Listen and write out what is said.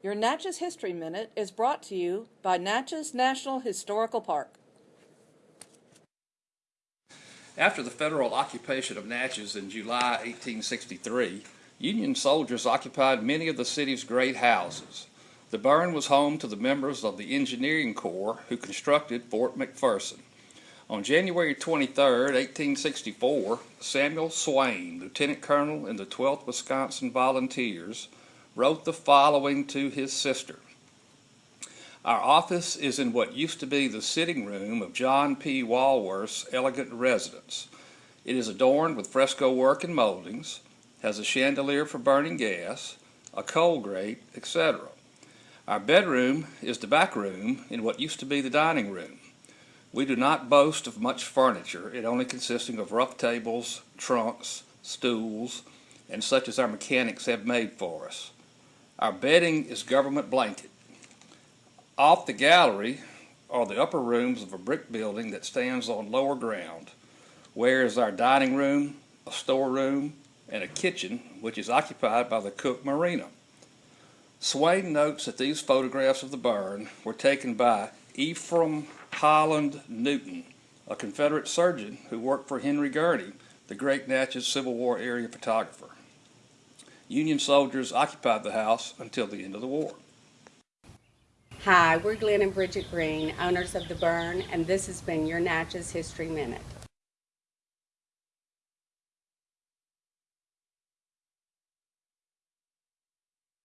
Your Natchez History Minute is brought to you by Natchez National Historical Park. After the federal occupation of Natchez in July 1863, Union soldiers occupied many of the city's great houses. The burn was home to the members of the Engineering Corps who constructed Fort McPherson. On January 23, 1864, Samuel Swain, Lieutenant Colonel in the 12th Wisconsin Volunteers, wrote the following to his sister. Our office is in what used to be the sitting room of John P. Walworth's elegant residence. It is adorned with fresco work and moldings, has a chandelier for burning gas, a coal grate, etc. Our bedroom is the back room in what used to be the dining room. We do not boast of much furniture, it only consisting of rough tables, trunks, stools, and such as our mechanics have made for us. Our bedding is government blanket. Off the gallery are the upper rooms of a brick building that stands on lower ground, where is our dining room, a storeroom, and a kitchen, which is occupied by the Cook Marina. Swain notes that these photographs of the burn were taken by Ephraim Holland Newton, a Confederate surgeon who worked for Henry Gurney, the great Natchez Civil War area photographer. Union soldiers occupied the house until the end of the war. Hi, we're Glenn and Bridget Green, owners of The Burn, and this has been your Natchez History Minute.